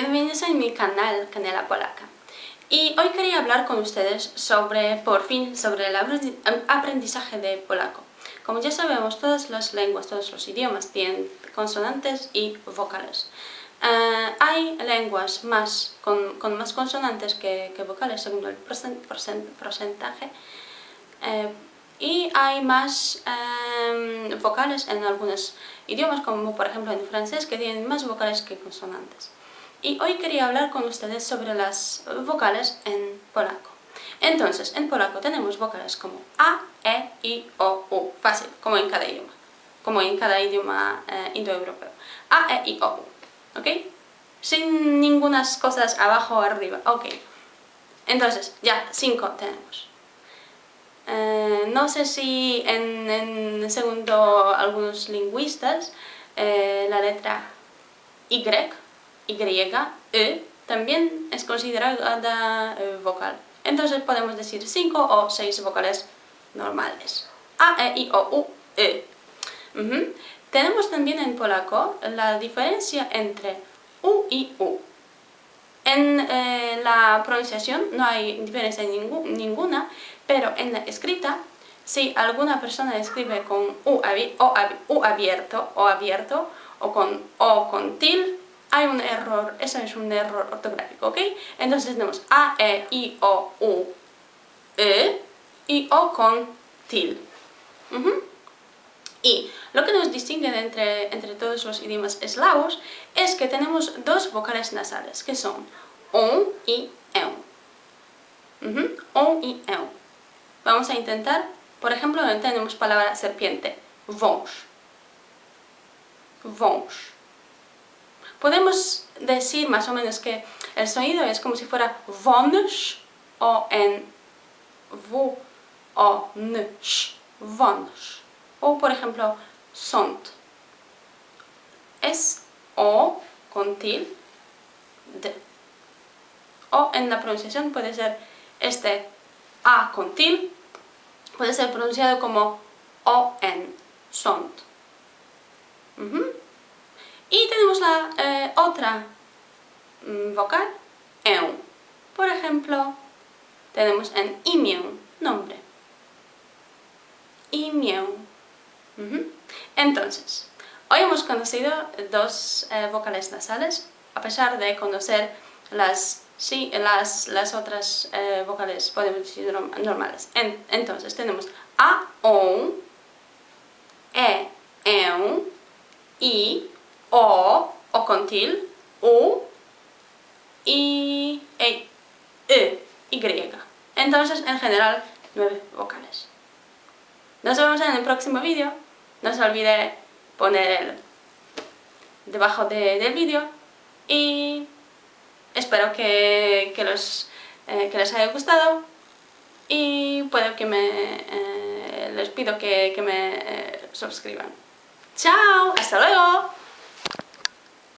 bienvenidos a mi canal Canela Polaca. Y hoy quería hablar con ustedes sobre, por fin, sobre el aprendizaje de polaco. Como ya sabemos, todas las lenguas, todos los idiomas tienen consonantes y vocales. Eh, hay lenguas más, con, más consonantes que, vocales según el porcentaje eh, y hay más em, vocales en algunos idiomas, como por ejemplo en francés, que tienen más vocales que consonantes. Y hoy quería hablar con ustedes sobre las vocales en polaco. Entonces, en polaco tenemos vocales como A, E, I, O, U. Fácil, como en cada idioma. Como en cada idioma eh, indoeuropeo. A, E, I, O, U. ¿Ok? Sin ninguna cosas abajo o arriba. Ok. Entonces, ya, cinco tenemos. Eh, no sé si en, segundo algunos lingüistas eh, la letra Y, Y, E, también es considerada eh, vocal. Entonces podemos decir cinco o seis vocales normales. A, E, I, O, U, E. Tenemos también en polaco la diferencia entre U y U. En la pronunciación no hay diferencia ninguna, pero en la escrita, si alguna persona escribe con U, o, abierto o abierto o con O con til, hay un error, eso es un error ortográfico, ¿ok? Entonces tenemos A, E, I, O, U, E y O con til. Y lo que nos distingue entre, entre todos los idiomas eslavos es que tenemos dos vocales nasales, que son O y EU. O y EU. Vamos a intentar, por ejemplo, tenemos palabra serpiente, vos. Vos. Podemos decir más o menos que el sonido es como si fuera vons o en v o nsh, vons. O por ejemplo, sont. Es o con til, d. O en la pronunciación puede ser este a con til puede ser pronunciado como O-N, sont. Y tenemos la eh, otra mm, vocal, eu. Por ejemplo, tenemos en imię, nombre. Imię. Entonces, hoy hemos conocido dos eh, vocales nasales, a pesar de conocer las Sí, las, las otras eh, vocales podemos decir normales. entonces tenemos A, O, E, E, I, O, O con til, U, I, E, E, Y. Entonces, en general, nueve vocales. Nos vemos en el próximo vídeo. No se olvide poner el debajo del vídeo y Espero que, los, eh, que les haya gustado y puedo que me, eh, les pido que, me eh, suscriban. ¡Chao! ¡Hasta luego!